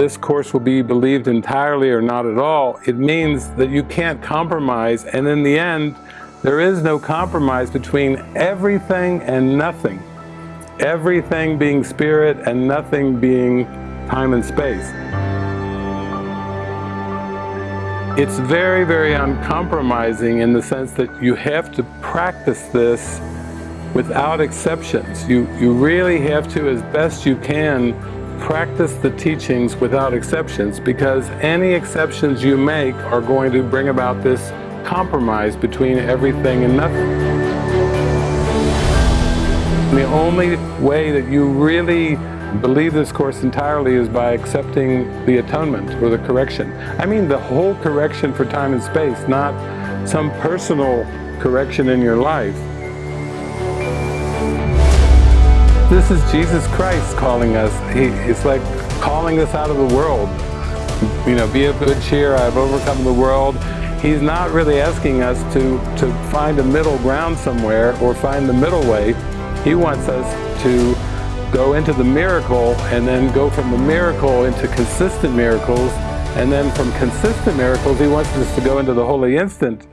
this course will be believed entirely or not at all. It means that you can't compromise and in the end there is no compromise between everything and nothing. Everything being spirit and nothing being time and space. It's very, very uncompromising in the sense that you have to practice this without exceptions. You, you really have to, as best you can, practice the teachings without exceptions because any exceptions you make are going to bring about this compromise between everything and nothing. The only way that you really believe this Course entirely is by accepting the atonement or the correction. I mean the whole correction for time and space, not some personal correction in your life. This is Jesus Christ calling us. He, it's like calling us out of the world. You know, be of good cheer, I've overcome the world. He's not really asking us to, to find a middle ground somewhere or find the middle way. He wants us to go into the miracle and then go from the miracle into consistent miracles and then from consistent miracles he wants us to go into the holy instant